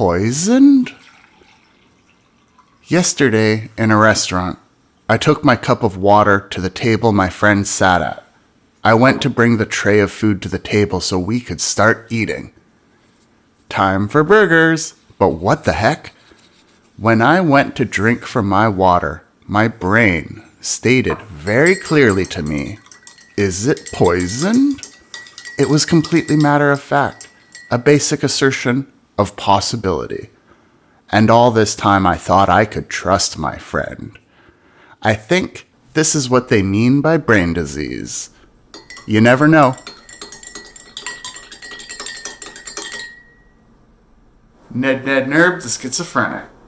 poisoned? Yesterday, in a restaurant, I took my cup of water to the table my friend sat at. I went to bring the tray of food to the table so we could start eating. Time for burgers! But what the heck? When I went to drink from my water, my brain stated very clearly to me, Is it poisoned? It was completely matter of fact, a basic assertion of possibility. And all this time I thought I could trust my friend. I think this is what they mean by brain disease. You never know. Ned Ned Nerb, the schizophrenic.